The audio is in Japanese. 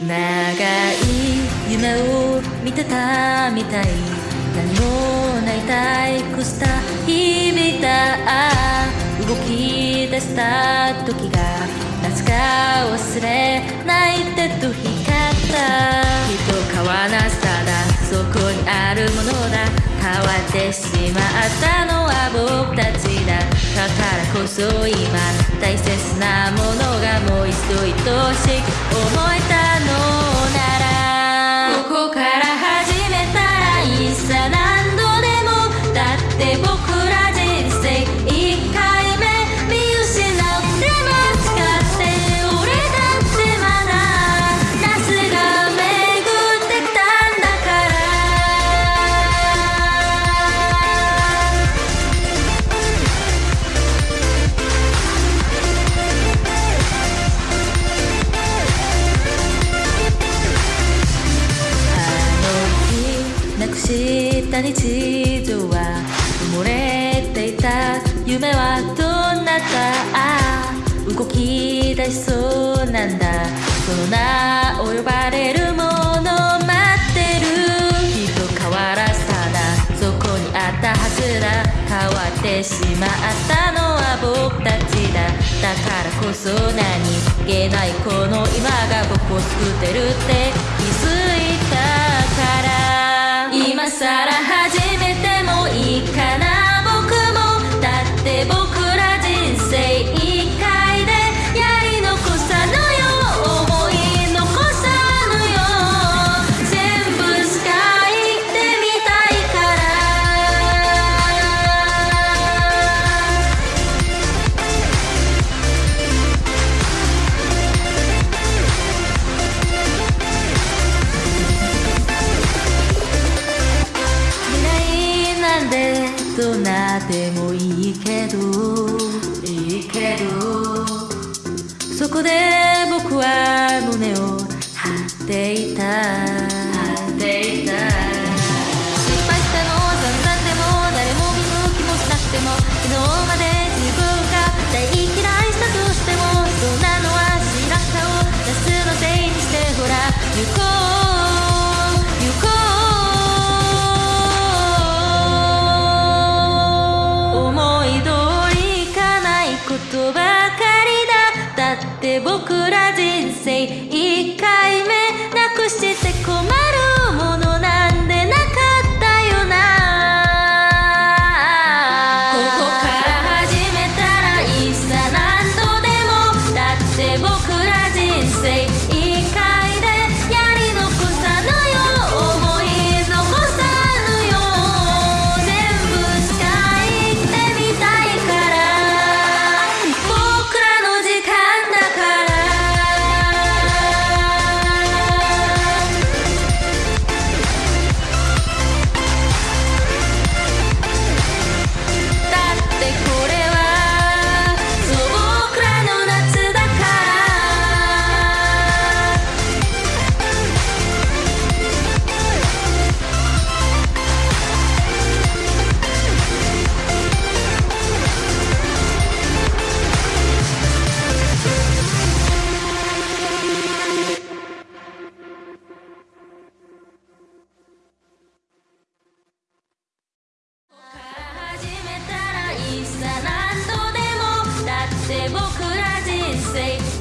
長い夢を見てたみたい何もない退屈した日々だ動き出した時が夏か忘れないってと光ったきっと変わらさだそこにあるものだ変わってしまったのは僕たち細い今大切なものがもう一度愛しく思えたのた日常は埋もれていた夢はどうなった？ああ動き出しそうなんだ。その名を呼ばれるもの待ってる。きっと変わらずただそこにあったはずだ。変わってしまったのは僕たちだ。だからこそ何気ないこの今が僕を作ってるって気づいたから。なでもいいけどいいけどそこで僕は胸を張っていた。って僕は我哭着说。